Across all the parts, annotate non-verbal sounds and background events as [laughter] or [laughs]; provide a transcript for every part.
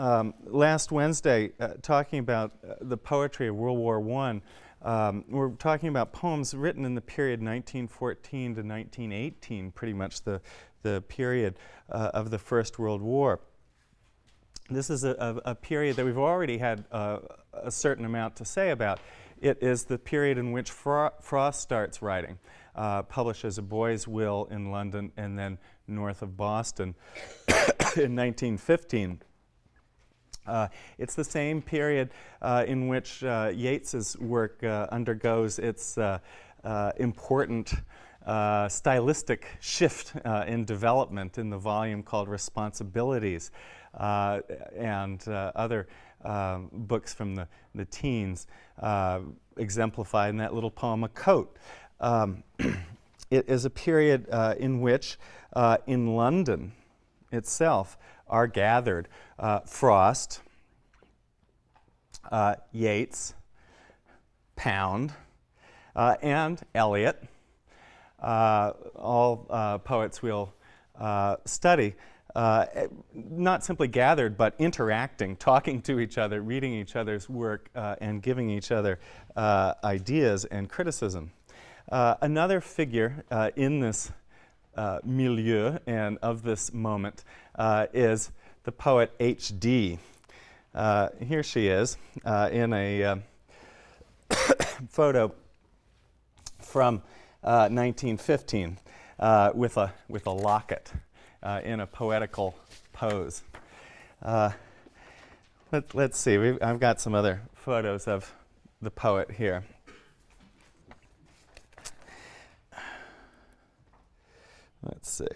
um, last Wednesday uh, talking about uh, the poetry of World War I. Um, we're talking about poems written in the period 1914 to 1918, pretty much the, the period uh, of the First World War. This is a, a, a period that we've already had uh, a certain amount to say about. It is the period in which Fro Frost starts writing, uh, publishes A Boy's Will in London and then north of Boston [coughs] in 1915. Uh, it's the same period uh, in which uh, Yeats's work uh, undergoes its uh, uh, important stylistic shift in development in the volume called Responsibilities and other um, books from the, the teens exemplified in that little poem, A Coat. Um, [clears throat] it is a period in which in London itself are gathered uh, Frost, uh, Yeats, Pound, uh, and Eliot, uh, all uh, poets we'll uh, study. not simply gathered, but interacting, [laughs] talking to each other, reading each other's work, and giving each other ideas and criticism. another figure in this milieu and of this moment is the poet H.D. Uh, here she is uh, in a uh, [coughs] photo from 1915 uh, uh, with, a, with a locket uh, in a poetical pose. let, us see, We've, I've got some other photos of the poet here. Let's see.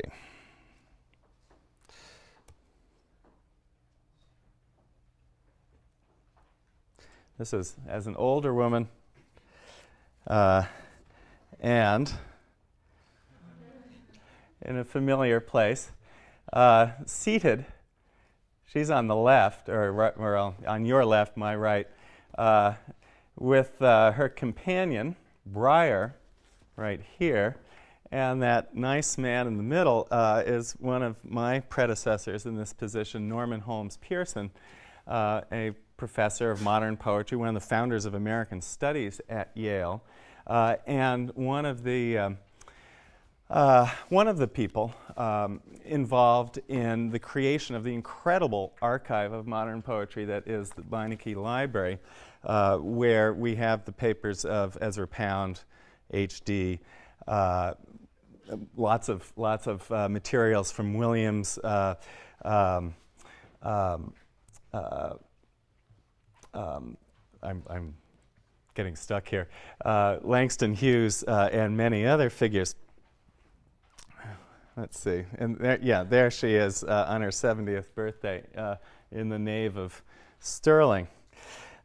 This is as an older woman uh, and in a familiar place, uh, seated. She's on the left, or, right, on your left, my right, uh, with uh, her companion, Bryher, right here. And that nice man in the middle uh, is one of my predecessors in this position, Norman Holmes Pearson, uh, a professor of modern poetry, one of the founders of American Studies at Yale, uh, and one of the um, uh, one of the people um, involved in the creation of the incredible archive of modern poetry that is the Beinecke Library, uh, where we have the papers of Ezra Pound, H.D., uh, lots of lots of uh, materials from Williams. Uh, um, um, I'm, I'm, getting stuck here, uh, Langston Hughes uh, and many other figures. Let's see, and there, yeah, there she is uh, on her 70th birthday uh, in the nave of Sterling.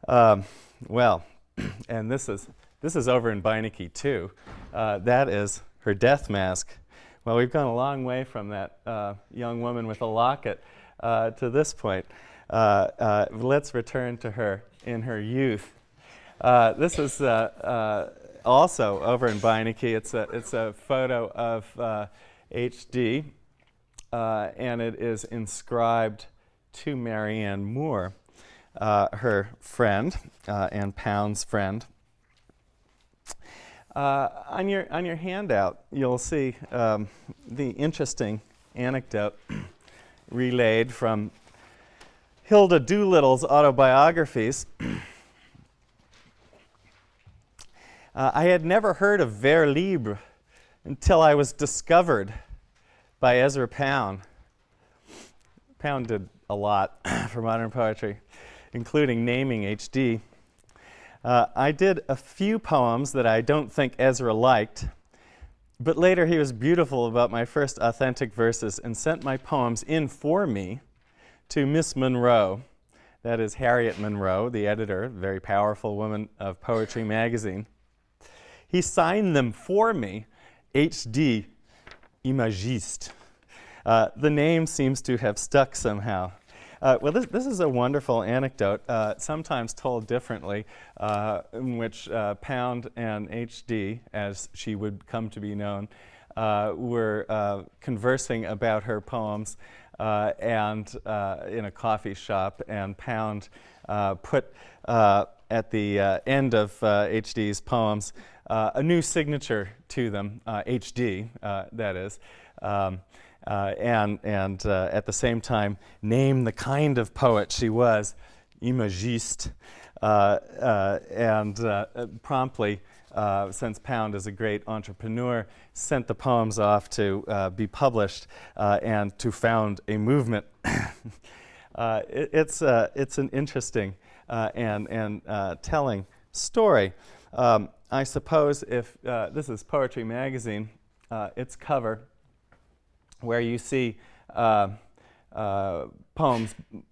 Um, well, [clears throat] and this is, this is over in Beinecke too. Uh, that is her death mask. Well, we've gone a long way from that uh, young woman with a locket to this point. Uh, uh, let's return to her in her youth. Uh, this is also over in Beinecke. It's a, it's a photo of H.D. and it is inscribed to Marianne Moore, her friend and Pound's friend. Uh, on, your, on your handout, you'll see um, the interesting anecdote [clears throat] relayed from Hilda Doolittle's autobiographies, [clears throat] uh, I had never heard of vers libre until I was discovered by Ezra Pound. Pound did a lot [clears throat] for modern poetry, including naming H.D. Uh, I did a few poems that I don't think Ezra liked, but later he was beautiful about my first authentic verses and sent my poems in for me to Miss Monroe. That is Harriet Monroe, the editor, very powerful woman of Poetry Magazine. He signed them for me, H.D. Imagiste. Uh, the name seems to have stuck somehow. Uh, well, this, this, is a wonderful anecdote, uh, sometimes told differently, uh, in which uh, Pound and H.D., as she would come to be known, uh, were conversing about her poems uh, and uh, in a coffee shop, and Pound uh, put uh, at the end of H.D.'s poems a new signature to them, H.D., that is. Um, uh, and, and uh, at the same time name the kind of poet she was, imagiste, uh, and promptly uh, since Pound is a great entrepreneur, sent the poems off to uh, be published uh, and to found a movement. [coughs] Uh, it, it's, uh, it's an interesting uh, and, and telling story. Um, I suppose if this is Poetry Magazine, its cover, where you see poems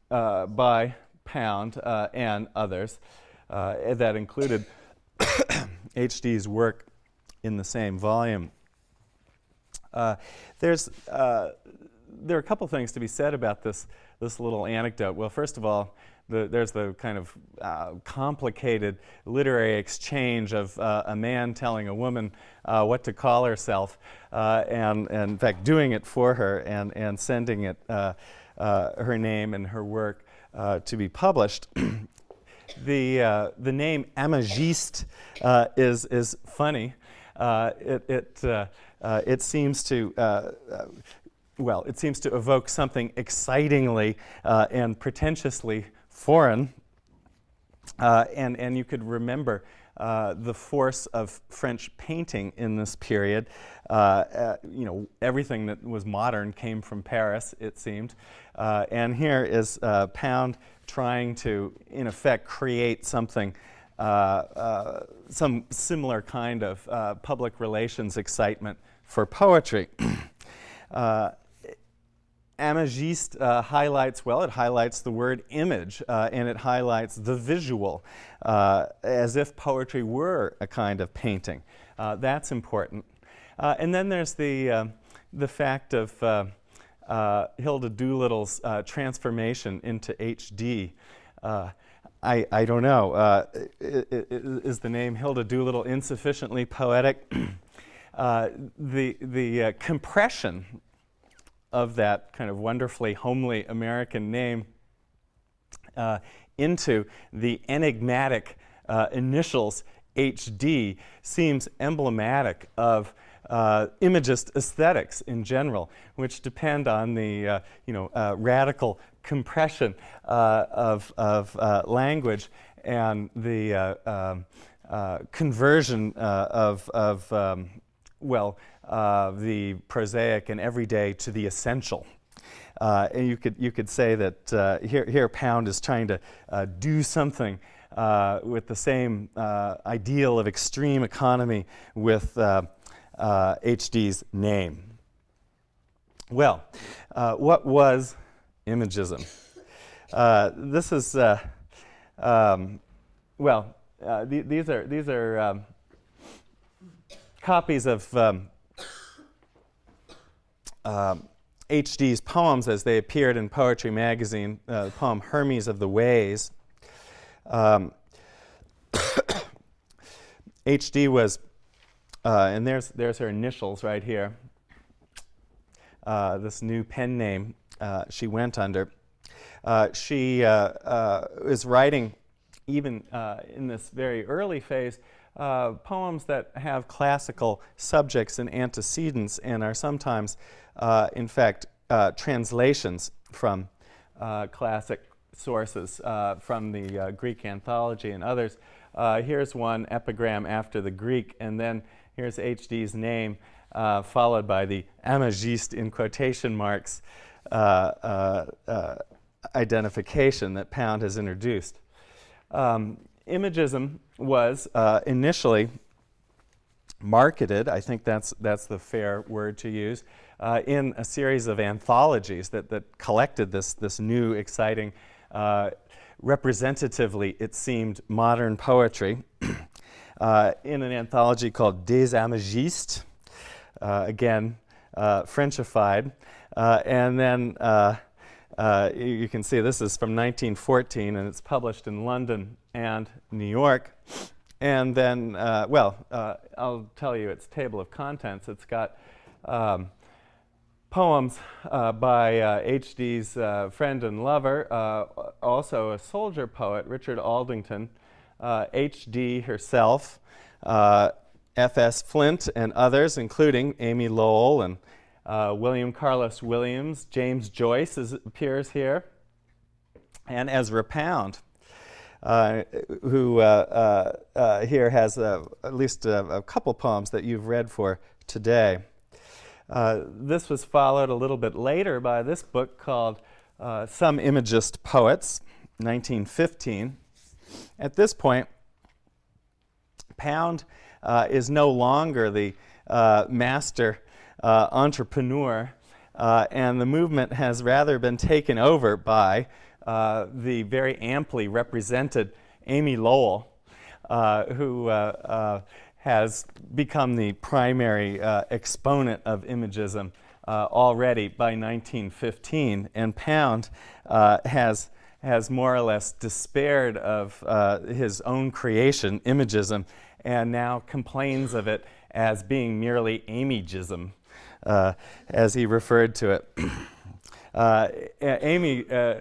by Pound and others that included HD's work in the same volume. Uh, there's, uh, there are a couple things to be said about this, this little anecdote. Well, first of all, the, there's the kind of uh, complicated literary exchange of uh, a man telling a woman uh, what to call herself, uh, and, and, in fact doing it for her and, and sending it her name and her work to be published. [clears throat] the, uh, the name Imagiste uh, is, is funny. Uh, it, it, uh, uh, it seems to, uh, well, it seems to evoke something excitingly and pretentiously foreign. and, and you could remember uh, the force of French painting in this period. Uh, uh, you know, everything that was modern came from Paris, it seemed. and here is Pound trying to, in effect, create something, uh, uh, some similar kind of uh, public relations excitement for poetry. [clears throat] Uh, Imagiste uh, highlights, well, it highlights the word image uh, and it highlights the visual as if poetry were a kind of painting. that's important. and then there's the, the fact of uh, Hilda Doolittle's uh, transformation into HD. Uh, I, I don't know. Uh, is the name Hilda Doolittle insufficiently poetic? [clears throat] Uh, the the uh, compression of that kind of wonderfully homely American name into the enigmatic initials HD seems emblematic of uh, imagist aesthetics in general, which depend on the uh, you know, uh, radical compression uh, of, of uh, language and the uh, um, conversion of, of um, well, the prosaic and everyday to the essential. And you could, you could say that here, here Pound is trying to do something with the same ideal of extreme economy with uh, HD's name. Well, uh, what was imagism? Uh, this is, uh, um, well, uh, th these are, these are um, copies of um, HD's um, poems as they appeared in Poetry Magazine, uh, the poem Hermes of the Ways. HD um, [coughs] was uh, and there's, there's her initials right here. Uh, this new pen name uh, she went under. Uh, she uh, uh, is writing, even in this very early phase, poems that have classical subjects and antecedents and are sometimes, in fact, translations from classic sources from the Greek anthology and others. here's one epigram after the Greek, and then Here's HD's name, uh, followed by the Imagiste in quotation marks uh, uh, uh, identification that Pound has introduced. Um, imagism was uh, initially marketed, I think that's, that's the fair word to use, uh, in a series of anthologies that, that collected this, this new, exciting, representatively, it seemed, modern poetry. Uh, in an anthology called Des Imagistes, uh, again, uh, Frenchified. Uh, and then uh, uh, you can see this is from 1914 and it's published in London and New York. And then, well, I'll tell you its table of contents. It's got um, poems uh, by H.D.'s friend and lover, also a soldier poet, Richard Aldington, H.D. herself, F.S. Flint, and others, including Amy Lowell and uh, William Carlos Williams, James Joyce is, appears here, and Ezra Pound, uh, who uh, uh, uh here has at least a, a, couple poems that you've read for today. Uh, this was followed a little bit later by this book called Some Imagist Poets, 1915. At this point, Pound is no longer the master uh, entrepreneur, uh, and the movement has rather been taken over by uh, the very amply represented Amy Lowell, uh, who uh, uh, has become the primary exponent of imagism already by 1915, and Pound has has more or less despaired of his own creation, imagism, and now complains of it as being merely Amygism uh, as he referred to it. [clears throat] Uh, Amy, uh,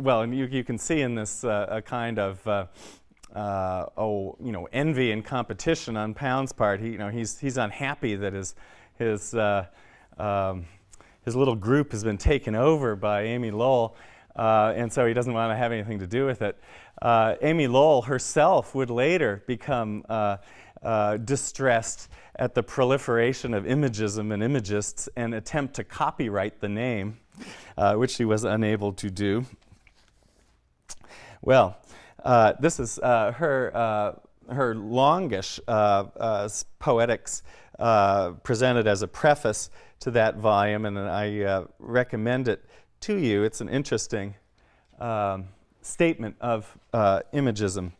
well, and you, you can see in this uh, a kind of uh, uh, oh, you know, envy and competition on Pound's part. He, you know, he's he's unhappy that his his um, his little group has been taken over by Amy Lowell, and so he doesn't want to have anything to do with it. Amy Lowell herself would later become distressed at the proliferation of imagism and imagists and attempt to copyright the name, uh, which she was unable to do. Well, uh, this is uh, her, uh, her longish uh, uh, poetics presented as a preface to that volume, and I recommend it to you. It's an interesting um, statement of imagism.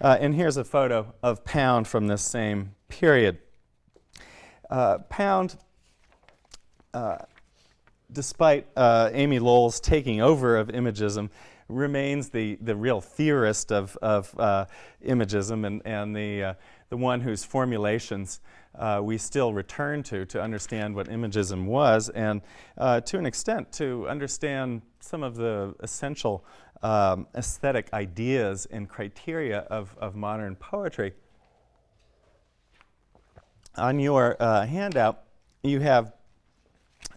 and here's a photo of Pound from this same period. Uh, Pound, uh, despite uh, Amy Lowell's taking over of imagism, remains the, the real theorist of, of uh, imagism and, and the, uh, the one whose formulations uh, we still return to to understand what imagism was and to an extent to understand some of the essential um, aesthetic ideas and criteria of, of modern poetry. On your uh, handout, you have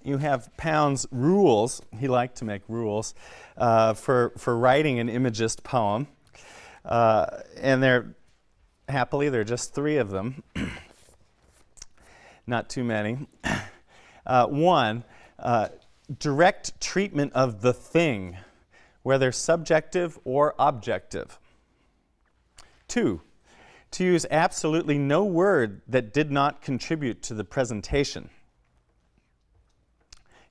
you have Pound's rules. He liked to make rules uh, for for writing an imagist poem, uh, and they're happily there are just three of them, [clears throat] not too many. [coughs] Uh, one, uh, direct treatment of the thing, whether subjective or objective. Two, to use absolutely no word that did not contribute to the presentation.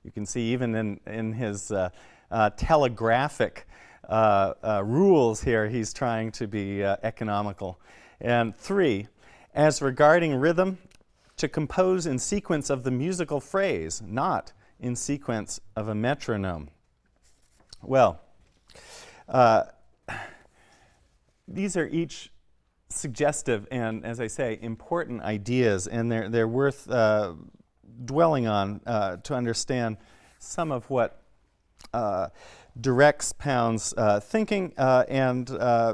You can see even in, in his uh, uh, telegraphic uh, uh rules here, he's trying to be economical. And three, as regarding rhythm, to compose in sequence of the musical phrase, not in sequence of a metronome. Well, uh, these are each suggestive and, as I say, important ideas, and they're, they're worth uh, dwelling on uh, to understand some of what uh, directs Pound's uh, thinking uh, and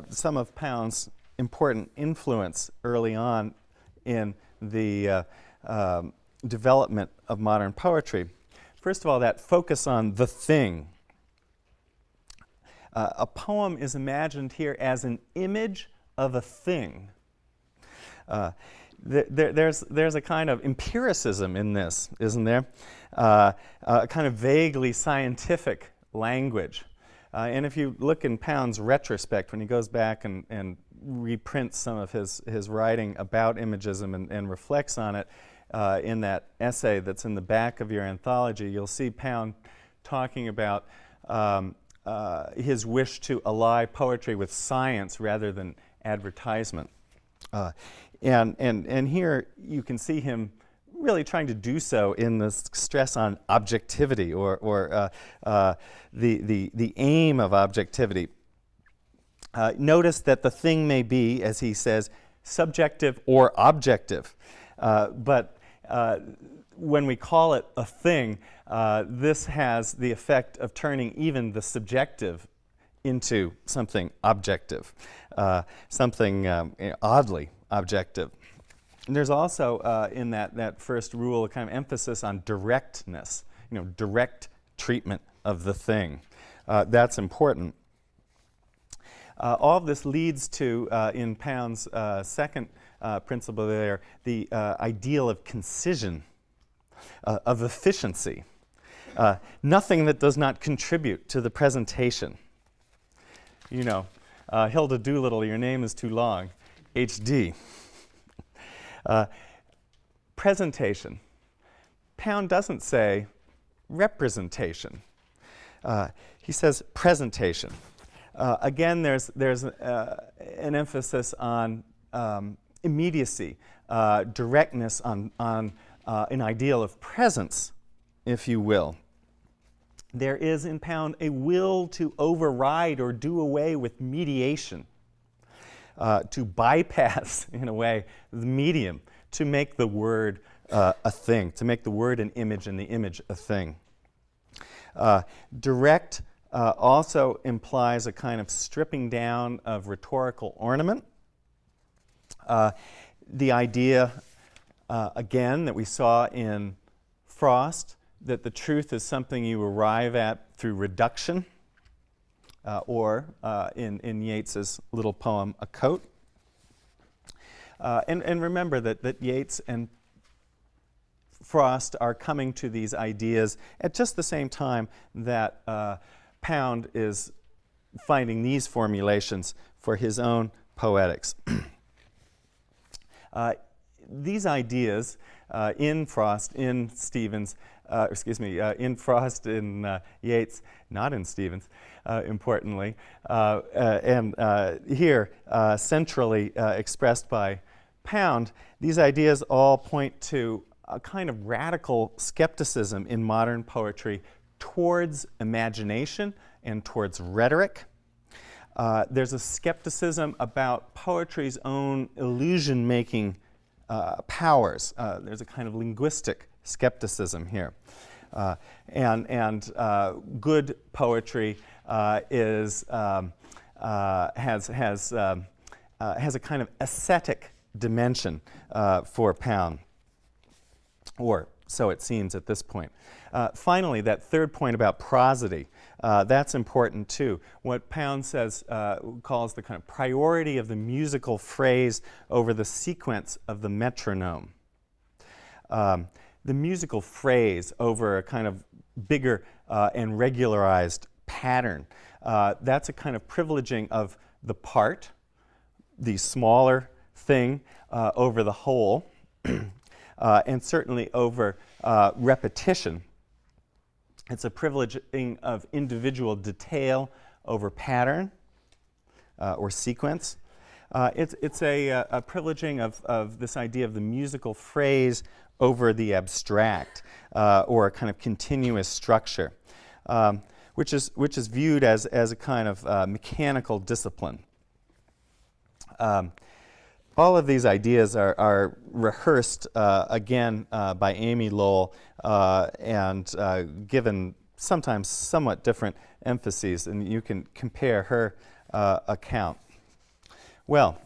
some of Pound's important influence early on in the um, development of modern poetry. First of all, that focus on the thing. a poem is imagined here as an image of a thing. Uh, th there, there's, there's a kind of empiricism in this, isn't there? Uh, a kind of vaguely scientific language. Uh, and if you look in Pound's retrospect, when he goes back and, and reprints some of his, his writing about imagism and, and reflects on it uh, in that essay that's in the back of your anthology, you'll see Pound talking about um, uh, his wish to ally poetry with science rather than advertisement. Uh, and, and, and here you can see him really trying to do so in the stress on objectivity or, or uh, uh, the, the, the aim of objectivity. Uh, notice that the thing may be, as he says, subjective or objective. Uh, but uh, when we call it a thing, uh, this has the effect of turning even the subjective into something objective, uh, something um, oddly objective. And there's also uh, in that, that first rule a kind of emphasis on directness, you know, direct treatment of the thing. That's important. Uh, all of this leads to, uh, in Pound's uh, second uh, principle there, the uh, ideal of concision, of efficiency. nothing that does not contribute to the presentation. You know, Hilda Doolittle, your name is too long. HD. presentation. Pound doesn't say representation. Uh, he says presentation. Uh, again, there's, there's uh, an emphasis on um, immediacy, uh, directness, on, on uh, an ideal of presence, if you will. There is in Pound a will to override or do away with mediation, uh, to bypass, [laughs] in a way, the medium, to make the word a thing, to make the word an image and the image a thing. Uh, direct uh, also implies a kind of stripping down of rhetorical ornament. Uh, the idea, uh, again, that we saw in Frost, that the truth is something you arrive at through reduction, uh, or uh, in, in Yeats's little poem, A Coat. and, and remember that, that Yeats and Frost are coming to these ideas at just the same time that uh, Pound is finding these formulations for his own poetics. [clears throat] uh, these ideas uh, in Frost, in Stevens, uh, excuse me, uh, in Frost, in uh, Yeats, not in Stevens, importantly, and here centrally expressed by Pound, these ideas all point to a kind of radical skepticism in modern poetry towards imagination and towards rhetoric. Uh, there's a skepticism about poetry's own illusion making uh, powers. Uh, there's a kind of linguistic skepticism here. Uh, and and uh, good poetry uh, is, um, has, has, um, has a kind of ascetic dimension for Pound or so it seems at this point. Uh, finally, that third point about prosody, uh, that's important too. What Pound says, uh, calls the kind of priority of the musical phrase over the sequence of the metronome. Um, the musical phrase over a kind of bigger uh, and regularized pattern, uh, that's a kind of privileging of the part, the smaller thing, uh, over the whole. [clears throat] uh, and certainly over uh, repetition. It's a privileging of individual detail over pattern uh, or sequence. Uh, it's, it's a, uh, a, privileging of, of this idea of the musical phrase over the abstract uh, or a kind of continuous structure, um, which, is, which is viewed as, as a kind of mechanical discipline. Um, all of these ideas are, are rehearsed uh, again uh, by Amy Lowell uh, and uh, given sometimes somewhat different emphases, and you can compare her uh, account. Well,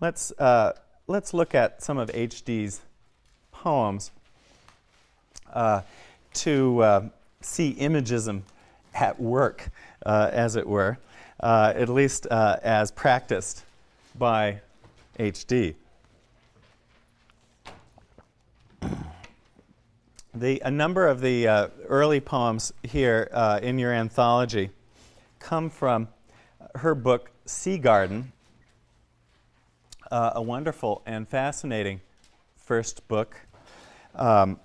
let's, uh, let's look at some of H.D.'s poems to see imagism at work, as it were, at least as practiced by HD. The, a number of the uh, early poems here uh, in your anthology come from her book Sea Garden, uh, a wonderful and fascinating first book um,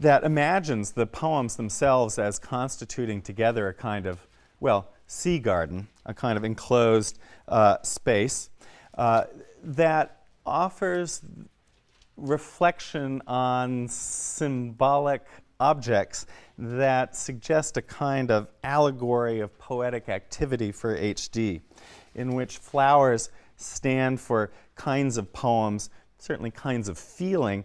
that imagines the poems themselves as constituting together a kind of, well, sea garden, a kind of enclosed uh, space uh, that offers reflection on symbolic objects that suggest a kind of allegory of poetic activity for HD, in which flowers stand for kinds of poems, certainly kinds of feeling,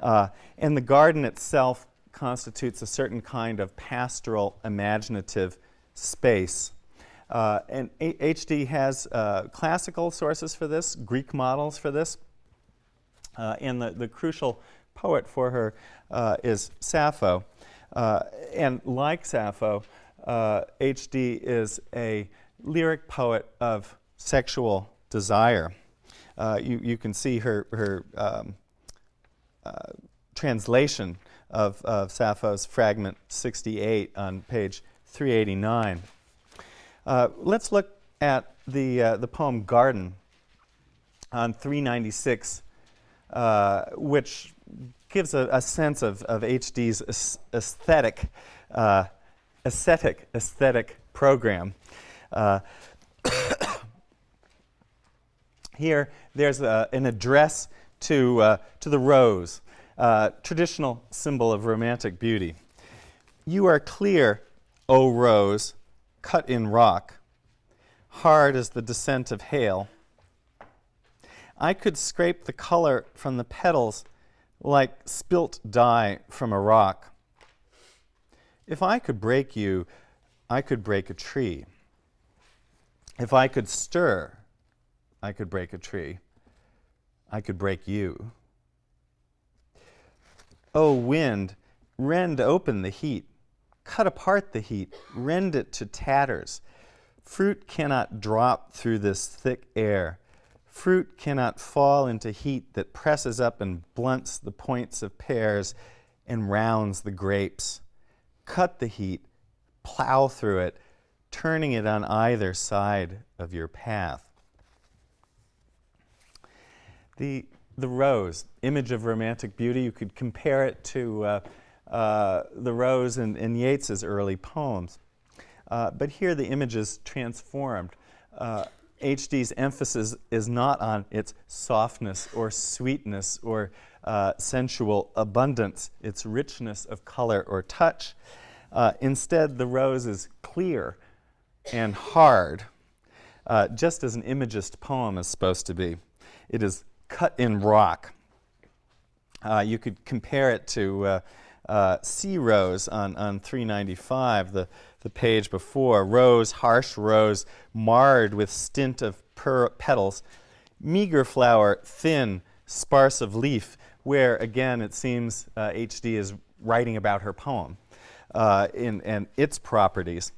Uh, and the garden itself constitutes a certain kind of pastoral imaginative space. Uh, and HD has uh, classical sources for this, Greek models for this, uh, and the, the crucial poet for her uh, is Sappho. Uh, and like Sappho, HD is a lyric poet of sexual desire. you, you can see her, her um, translation of, of Sappho's fragment 68 on page 389. Uh, let's look at the, uh, the poem Garden on 396, uh, which gives a, a, sense of, of HD's aesthetic, uh, aesthetic, aesthetic program. Uh, [coughs] here, there's a, an address to, to the rose, traditional symbol of romantic beauty. You are clear, O rose, cut in rock, hard as the descent of hail. I could scrape the color from the petals like spilt dye from a rock. If I could break you, I could break a tree. If I could stir, I could break a tree. I could break you. O wind, rend open the heat, cut apart the heat, rend it to tatters. Fruit cannot drop through this thick air. Fruit cannot fall into heat that presses up and blunts the points of pears and rounds the grapes. Cut the heat, plow through it, turning it on either side of your path. The the rose, image of romantic beauty. You could compare it to uh, uh, the rose in, Yeats's early poems. Uh, but here the image is transformed. HD's uh, emphasis is not on its softness or sweetness or uh, sensual abundance, its richness of color or touch. Uh, instead, the rose is clear and hard, just as an imagist poem is supposed to be. It is cut in rock. Uh, you could compare it to uh, sea rose on, on 395, the, the page before. Rose, harsh rose, marred with stint of petals. Meager flower, thin, sparse of leaf, where again it seems HD uh, is writing about her poem uh, in, and its properties.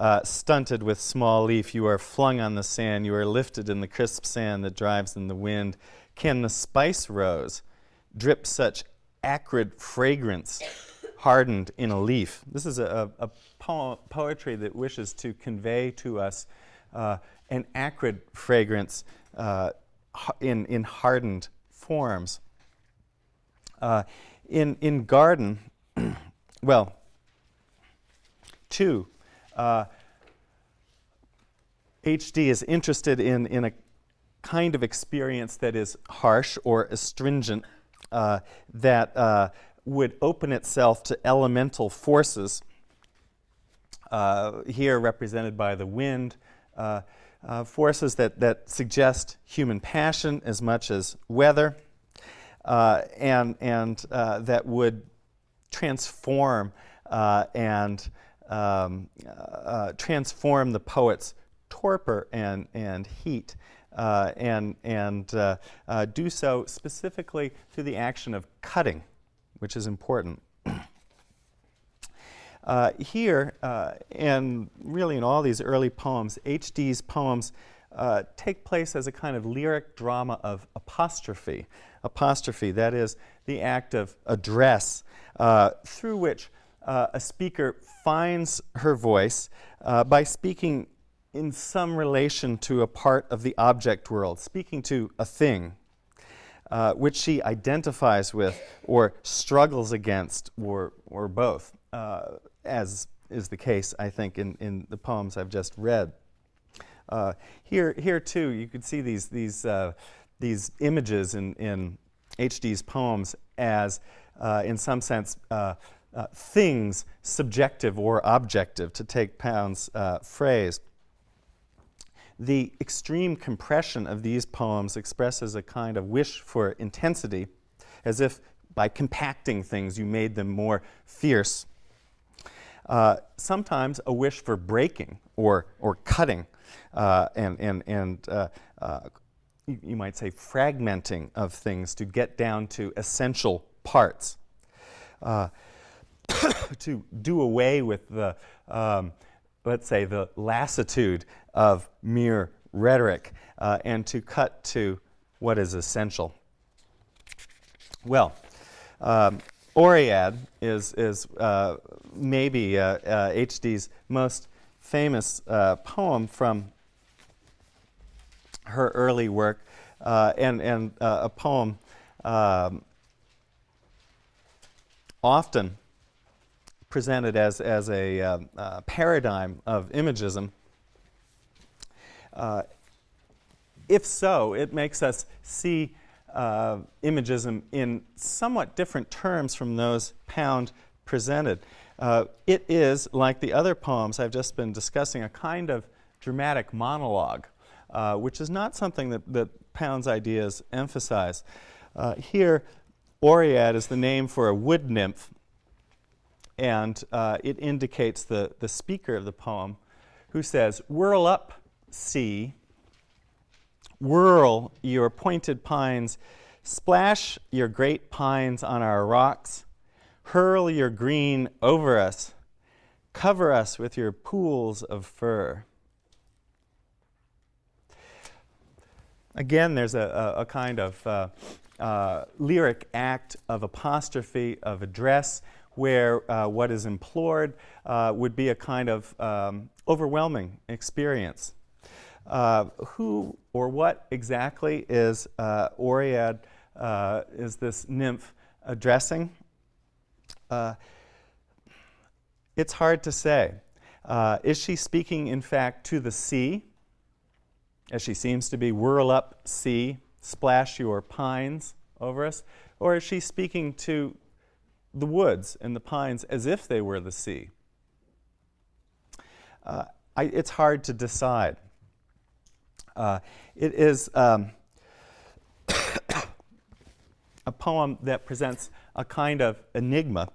Uh, stunted with small leaf, you are flung on the sand, you are lifted in the crisp sand that drives in the wind. Can the spice rose drip such acrid fragrance hardened in a leaf? This is a, a po poetry that wishes to convey to us uh, an acrid fragrance uh, in, in hardened forms. Uh, in, in garden, [clears throat] well, two, HD uh, is interested in, in a kind of experience that is harsh or astringent, uh, that uh, would open itself to elemental forces, uh, here represented by the wind, uh, uh, forces that, that suggest human passion as much as weather, and, and that would transform and um, transform the poet's torpor and, and heat uh, and, and uh, uh, do so specifically through the action of cutting, which is important. [clears throat] Uh, here, uh, and really in all these early poems, H.D.'s poems uh, take place as a kind of lyric drama of apostrophe. Apostrophe, that is the act of address through which a speaker finds her voice by speaking in some relation to a part of the object world, speaking to a thing, uh, which she identifies with or struggles against or, or both, uh, as is the case, I think, in, in the poems I've just read. Uh, here, here too, you could see these, these, uh, these images in, in HD's poems as, uh, in some sense, uh, things subjective or objective, to take Pound's phrase. The extreme compression of these poems expresses a kind of wish for intensity, as if by compacting things, you made them more fierce. Uh, sometimes a wish for breaking or, or cutting uh, and, and, and uh, uh, you, you, might say fragmenting of things to get down to essential parts. Uh, [coughs] to do away with the, um, let's say, the lassitude of mere rhetoric uh, and to cut to what is essential. Well, um, Oread is, is uh, maybe H.D.'s uh, most famous uh, poem from her early work uh, and, and a poem um, often presented as, as a uh, uh, paradigm of imagism. Uh, if so, it makes us see uh, imagism in somewhat different terms from those Pound presented. Uh, it is, like the other poems I've just been discussing, a kind of dramatic monologue, uh, which is not something that, that Pound's ideas emphasize. Here, Oread is the name for a wood nymph, and uh, it indicates the, the speaker of the poem who says, Whirl up, sea, whirl your pointed pines, splash your great pines on our rocks, hurl your green over us, cover us with your pools of fur. Again, there's a, a, a kind of uh, uh, lyric act of apostrophe, of address, where uh, what is implored uh, would be a kind of um, overwhelming experience. Uh, who or what exactly is uh, Oread, uh, is this nymph addressing? Uh, it's hard to say. Is she speaking, in fact, to the sea, as she seems to be, whirl up, sea, splash your pines over us? Or is she speaking to the woods and the pines as if they were the sea? Uh, I, it's hard to decide. Uh, it is um, [coughs] a poem that presents a kind of enigma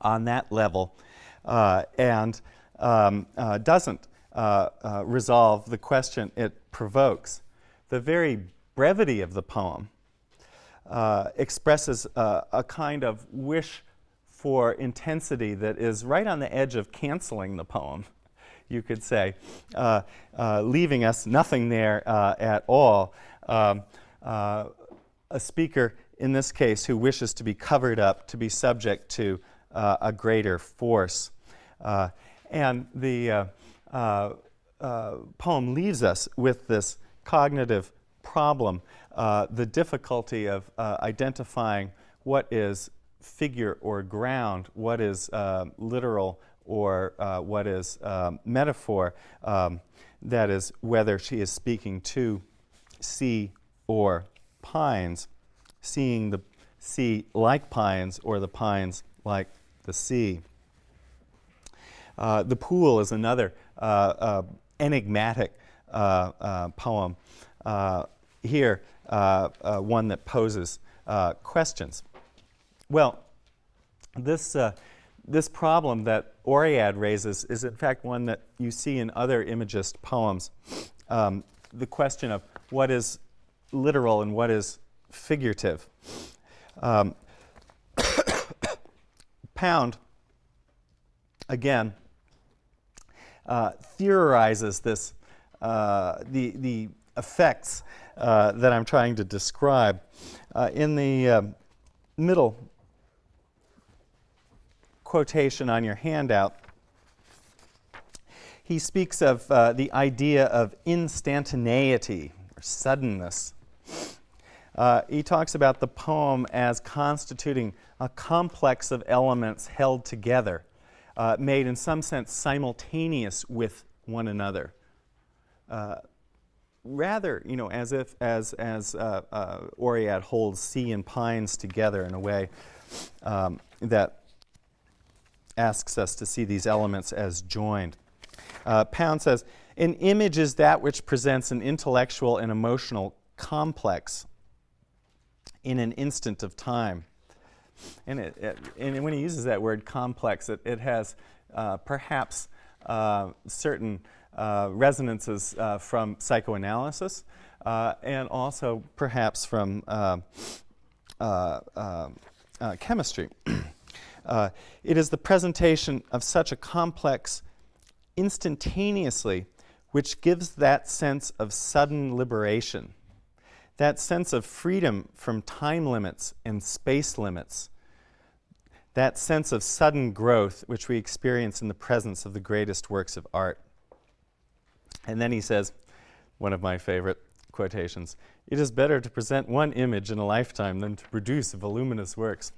on that level uh, and um, uh, doesn't uh, uh, resolve the question it provokes. The very brevity of the poem uh, expresses a kind of wish for intensity that is right on the edge of canceling the poem you could say, uh, uh, leaving us nothing there uh, at all. Um, a speaker, in this case, who wishes to be covered up, to be subject to a greater force. and the poem leaves us with this cognitive problem, the difficulty of identifying what is figure or ground, what is uh, literal or uh, what is um, metaphor, um, that is, whether she is speaking to sea or pines, seeing the sea like pines or the pines like the sea. Uh, the pool is another uh, uh enigmatic uh, uh, poem. here, one that poses questions. Well, this this problem that Oread raises is in fact one that you see in other imagist poems. Um, the question of what is literal and what is figurative. Um, [coughs] Pound, again, uh, theorizes this, uh, the, the effects uh, that I'm trying to describe. Uh, in the um, middle quotation on your handout, he speaks of uh, the idea of instantaneity or suddenness. Uh, he talks about the poem as constituting a complex of elements held together, uh, made in some sense simultaneous with one another. Uh, rather, you know, as if, as, as uh, uh, Oread holds sea and pines together in a way um, that asks us to see these elements as joined. Uh, Pound says, an image is that which presents an intellectual and emotional complex. in an instant of time. And, it, it, and when he uses that word complex, it, it has uh, perhaps uh, certain resonances uh, from psychoanalysis uh, and also perhaps from uh, chemistry. [clears throat] it is the presentation of such a complex instantaneously which gives that sense of sudden liberation, that sense of freedom from time limits and space limits, that sense of sudden growth which we experience in the presence of the greatest works of art. And then he says, one of my favorite quotations, it is better to present one image in a lifetime than to produce voluminous works.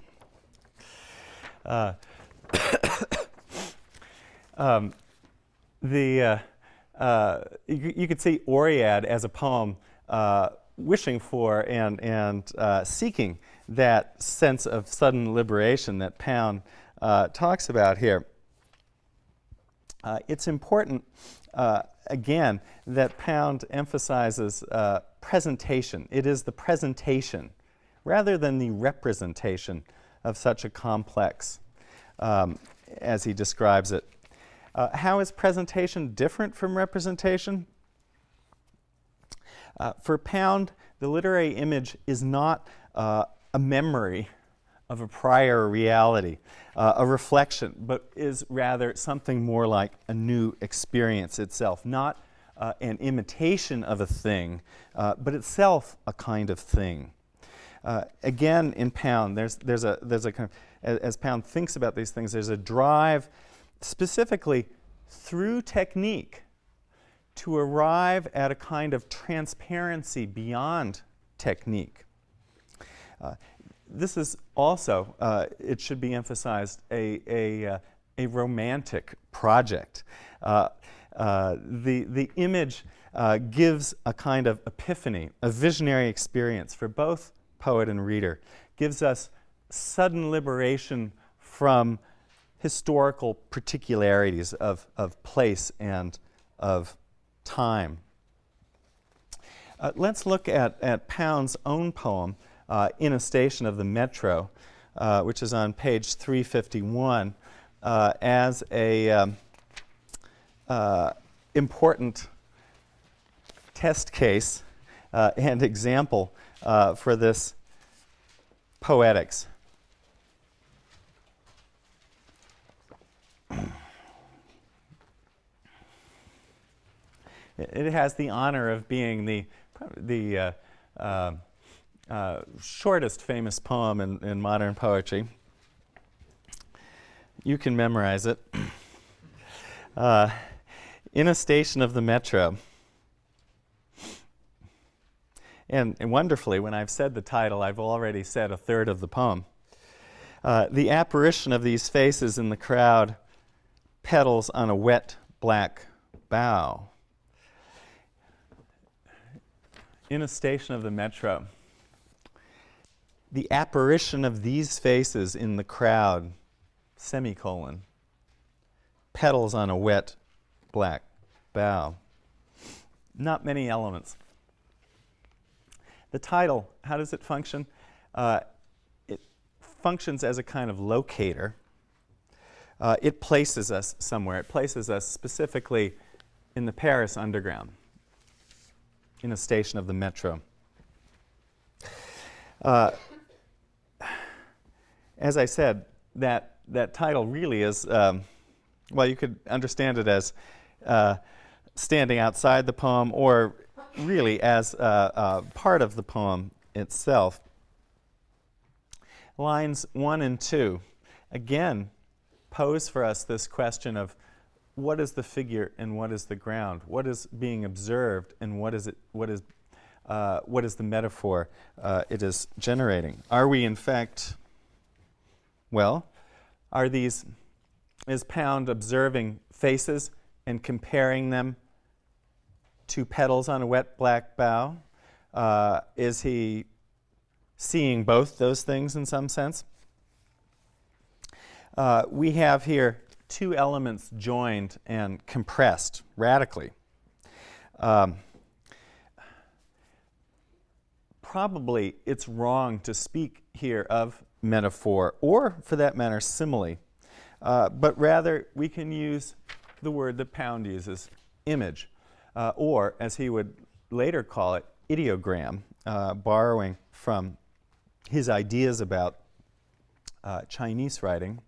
Uh, [coughs] um, the, uh, uh, you, you, could see Oread as a poem uh, wishing for and, and uh, seeking that sense of sudden liberation that Pound uh, talks about here. It's important, again, that Pound emphasizes uh, presentation. It is the presentation rather than the representation of such a complex um, as he describes it. Uh, how is presentation different from representation? Uh, for Pound, the literary image is not uh, a memory of a prior reality, uh, a reflection, but is rather something more like a new experience itself, not uh, an imitation of a thing, uh, but itself a kind of thing. Uh, again, in Pound, there's, there's a, there's a kind of, as, Pound thinks about these things, there's a drive specifically through technique to arrive at a kind of transparency beyond technique. Uh, this is also, uh, it should be emphasized, a, a, uh, a romantic project. Uh, uh, the, the image uh, gives a kind of epiphany, a visionary experience for both poet and reader, gives us sudden liberation from historical particularities of, of place and of time. Uh, let's look at, at Pound's own poem, uh, in a station of the metro, uh, which is on page 351, uh, as a um, uh, important test case uh, and example uh, for this poetics. It has the honor of being the, the uh, shortest famous poem in, in modern poetry. You can memorize it. [clears throat] Uh, in a station of the metro. And, and, wonderfully, when I've said the title, I've already said a third of the poem. Uh, the apparition of these faces in the crowd petals on a wet black bough. In a station of the metro, the apparition of these faces in the crowd, semicolon, petals on a wet black bough. Not many elements. The title, how does it function? Uh, it functions as a kind of locator. Uh, it places us somewhere. It places us specifically in the Paris underground, in a station of the metro. Uh, as I said, that, that title really is, um, well, you could understand it as uh, standing outside the poem or really as uh, part of the poem itself. Lines one and two, again, pose for us this question of what is the figure and what is the ground? What is being observed and what is, it, what is, uh, what is the metaphor uh, it is generating? Are we, in fact, well, are these, is Pound observing faces and comparing them to petals on a wet black bough? Uh, is he seeing both those things in some sense? Uh, we have here two elements joined and compressed radically. Um, probably it's wrong to speak here of metaphor or, for that matter, simile, uh, but rather we can use the word that Pound uses, image, uh, or as he would later call it, ideogram, uh, borrowing from his ideas about uh, Chinese writing.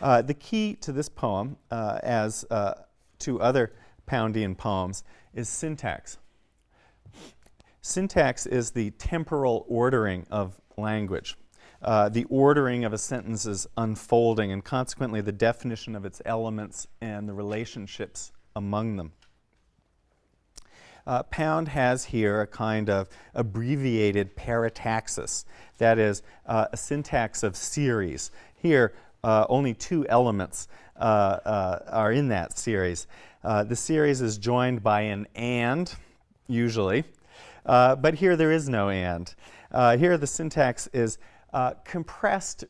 Uh, the key to this poem, uh, as to other Poundian poems, is syntax. Syntax is the temporal ordering of language, uh, the ordering of a sentence is unfolding, and consequently the definition of its elements and the relationships among them. Uh, Pound has here a kind of abbreviated parataxis, that is, uh, a syntax of series. Here, uh, only two elements uh, are in that series. The series is joined by an and, usually, but here there is no and. here the syntax is compressed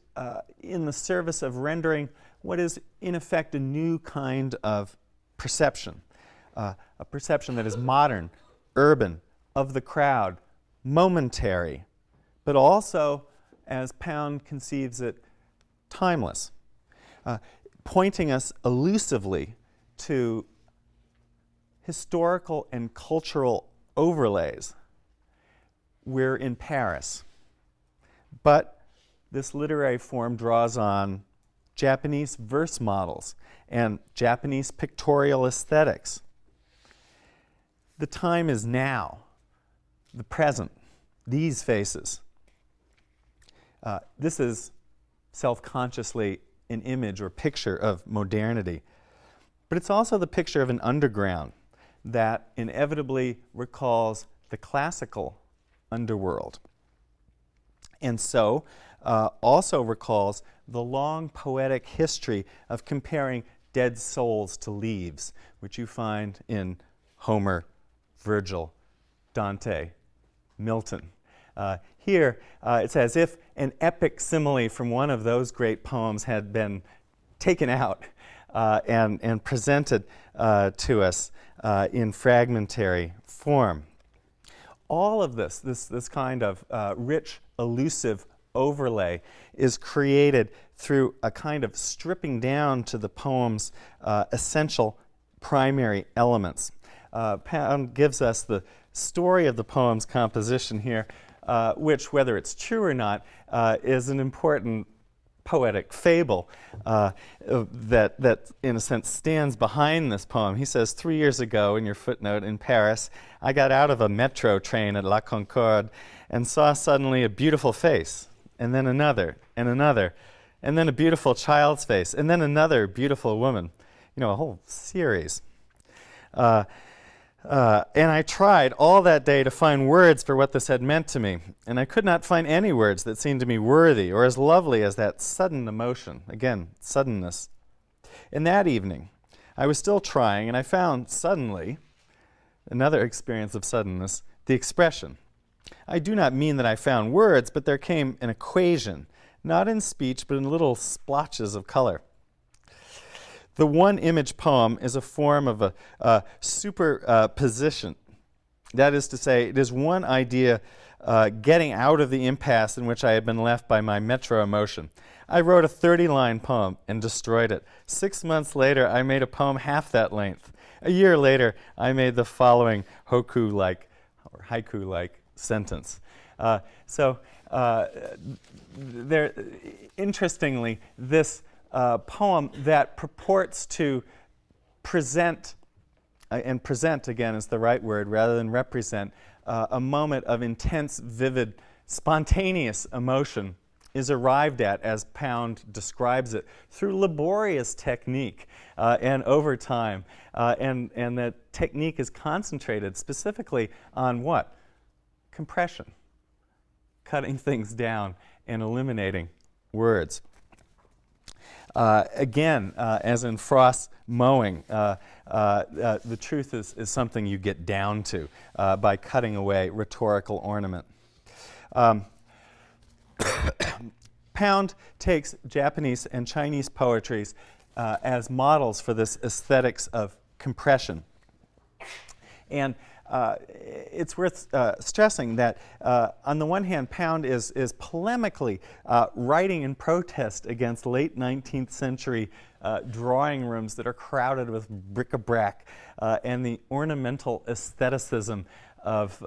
in the service of rendering what is, in effect, a new kind of perception uh, a perception that is modern, urban, of the crowd, momentary, but also, as Pound conceives it, timeless, uh, pointing us elusively to historical and cultural overlays. We're in Paris, but this literary form draws on Japanese verse models and Japanese pictorial aesthetics the time is now, the present, these faces. Uh, this is self-consciously an image or picture of modernity. But it's also the picture of an underground that inevitably recalls the classical underworld. And so uh, also recalls the long poetic history of comparing dead souls to leaves, which you find in Homer Virgil, Dante, Milton. Uh, here, uh, it's as if an epic simile from one of those great poems had been taken out uh, and, and presented uh, to us uh, in fragmentary form. All of this, this, this kind of uh, rich, elusive overlay is created through a kind of stripping down to the poem's essential primary elements. Uh, Pound gives us the story of the poem's composition here, uh, which, whether it's true or not, uh, is an important poetic fable uh, that, that, in a sense, stands behind this poem. He says, three years ago, in your footnote, in Paris, I got out of a metro train at La Concorde and saw suddenly a beautiful face, and then another, and another, and then a beautiful child's face, and then another beautiful woman. You know, a whole series. Uh, uh, and I tried all that day to find words for what this had meant to me, and I could not find any words that seemed to me worthy or as lovely as that sudden emotion. Again, suddenness. And that evening, I was still trying, and I found suddenly, another experience of suddenness, the expression. I do not mean that I found words, but there came an equation, not in speech, but in little splotches of color. The one image poem is a form of a, a superposition. Uh, that is to say, it is one idea uh, getting out of the impasse in which I had been left by my metro emotion. I wrote a 30-line poem and destroyed it. Six months later, I made a poem half that length. A year later, I made the following hokku-like or haiku-like sentence. Uh, so uh, there, interestingly, this uh, poem that purports to present, uh, and present again is the right word rather than represent, uh, a moment of intense, vivid, spontaneous emotion is arrived at, as Pound describes it, through laborious technique uh, and over time. Uh, and, and that technique is concentrated specifically on what? Compression, cutting [laughs] things down and eliminating words. Uh, again, uh, as in Frost's mowing, uh, uh, uh, the truth is, is something you get down to by cutting away rhetorical ornament. Um, [coughs] Pound takes Japanese and Chinese poetries as models for this aesthetics of compression. And uh, it's worth uh, stressing that uh, on the one hand, Pound is, is polemically uh, writing in protest against late 19th century uh, drawing rooms that are crowded with bric-a-brac uh, and the ornamental aestheticism of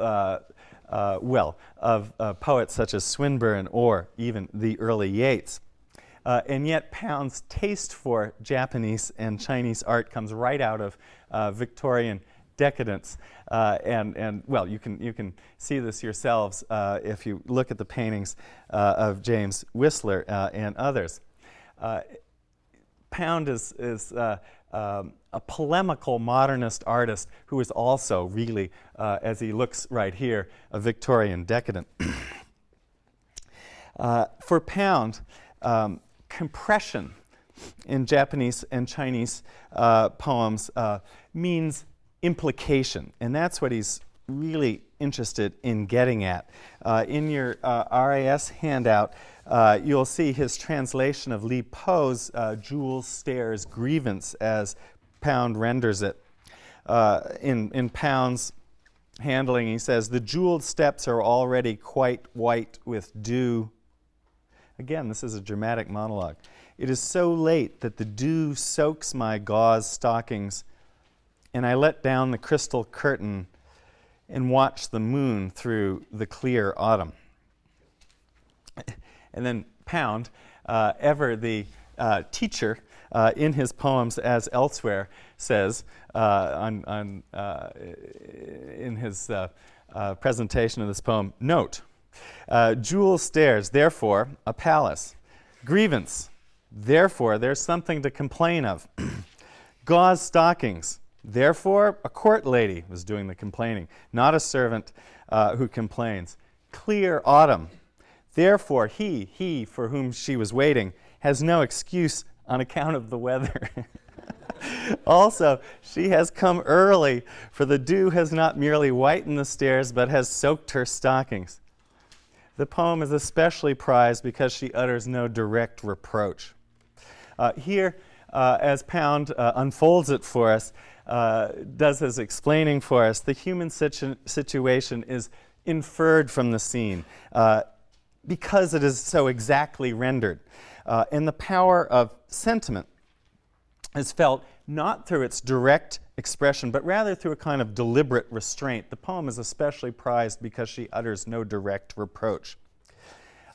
well, of poets such as Swinburne or even the early Yeats. Uh, and yet Pound's taste for Japanese and Chinese art comes right out of uh, Victorian decadence. Uh, and, and, well, you can, you can see this yourselves uh, if you look at the paintings of James Whistler and others. Pound is, is um, a polemical modernist artist who is also really, uh, as he looks right here, a Victorian decadent. [clears throat] uh, for Pound, um, compression in Japanese and Chinese uh, poems uh, means implication, and that's what he's really interested in getting at. Uh, in your uh, RAS handout, uh, you'll see his translation of Li Po's uh, Stairs grievance as Pound renders it. Uh, in, in Pound's handling, he says, The jeweled steps are already quite white with dew. Again, this is a dramatic monologue. It is so late that the dew soaks my gauze stockings, and I let down the crystal curtain and watch the moon through the clear autumn. and then Pound, uh, ever the uh, teacher uh, in his poems, as elsewhere, says uh, on, on, uh, in his uh, presentation of this poem, note, jewel stairs, therefore, a palace. Grievance, therefore, there's something to complain of. [clears throat] Gauze stockings, Therefore, a court lady was doing the complaining, not a servant uh, who complains. Clear autumn. Therefore, he, he for whom she was waiting, has no excuse on account of the weather. [laughs] also, she has come early, for the dew has not merely whitened the stairs, but has soaked her stockings. The poem is especially prized because she utters no direct reproach. Uh, here, uh, as Pound uh, unfolds it for us, uh, does his explaining for us, the human situ situation is inferred from the scene uh, because it is so exactly rendered. Uh, and the power of sentiment is felt not through its direct expression, but rather through a kind of deliberate restraint. The poem is especially prized because she utters no direct reproach.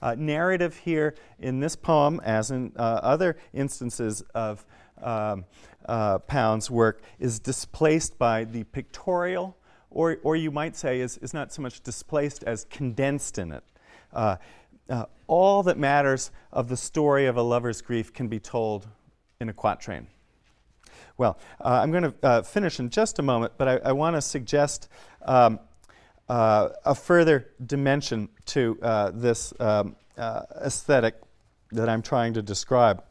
Uh, narrative here in this poem, as in uh, other instances of um, uh, Pound's work is displaced by the pictorial, or, or you might say is, is not so much displaced as condensed in it. Uh, uh, all that matters of the story of a lover's grief can be told in a quatrain. Well, uh, I'm going to uh, finish in just a moment, but I, I want to suggest um, a further dimension to this um, aesthetic that I'm trying to describe.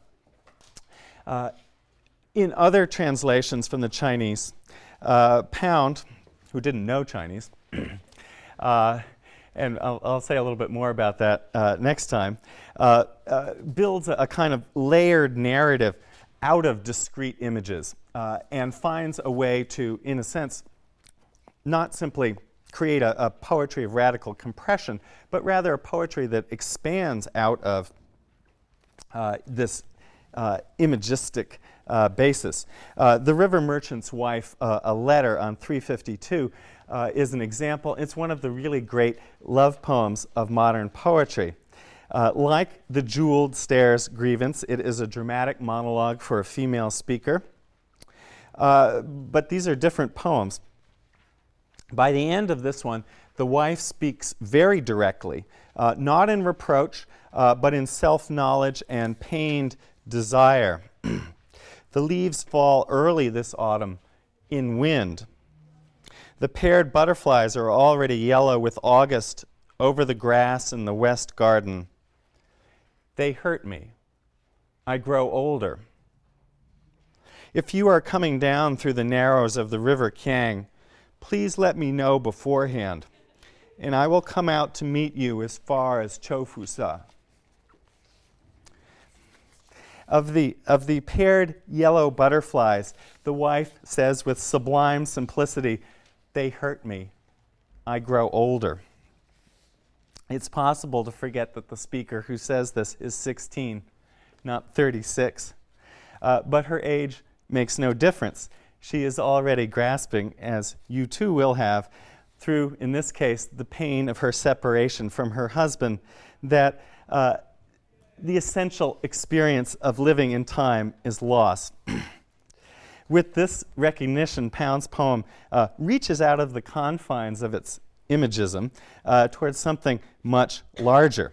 Uh, in other translations from the Chinese, uh, Pound, who didn't know Chinese, [clears throat] uh, and I'll, I'll, say a little bit more about that uh, next time, uh, uh, builds a, a, kind of layered narrative out of discrete images uh, and finds a way to, in a sense, not simply create a, a, poetry of radical compression, but rather a poetry that expands out of this imagistic uh, basis. Uh, the River Merchant's Wife, uh, a letter on 352, uh, is an example. It's one of the really great love poems of modern poetry. Uh, like the Jeweled Stairs grievance, it is a dramatic monologue for a female speaker. Uh, but these are different poems. By the end of this one, the wife speaks very directly, not in reproach, but in self-knowledge and pained desire. [clears throat] The leaves fall early this autumn in wind. The paired butterflies are already yellow with August over the grass in the west garden. They hurt me. I grow older. If you are coming down through the narrows of the river Kiang, please let me know beforehand, and I will come out to meet you as far as Chofusa. Of the, of the paired yellow butterflies, the wife says with sublime simplicity, they hurt me. I grow older. It's possible to forget that the speaker who says this is 16, not 36. Uh, but her age makes no difference. She is already grasping, as you too will have, through, in this case, the pain of her separation from her husband, that uh, the essential experience of living in time is lost. [clears throat] With this recognition, Pound's poem uh, reaches out of the confines of its imagism uh, towards something much larger.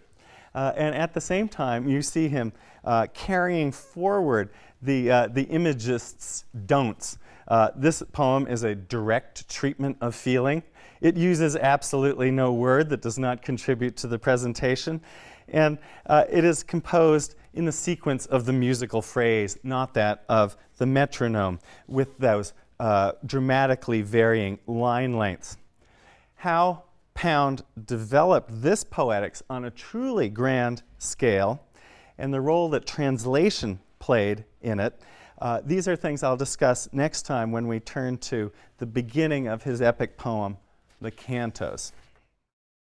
Uh, and at the same time, you see him uh, carrying forward the, uh, the imagist's don'ts. Uh, this poem is a direct treatment of feeling. It uses absolutely no word that does not contribute to the presentation. And uh, it is composed in the sequence of the musical phrase, not that of the metronome, with those uh, dramatically varying line lengths. How Pound developed this poetics on a truly grand scale and the role that translation played in it. Uh, these are things I'll discuss next time when we turn to the beginning of his epic poem, The Cantos.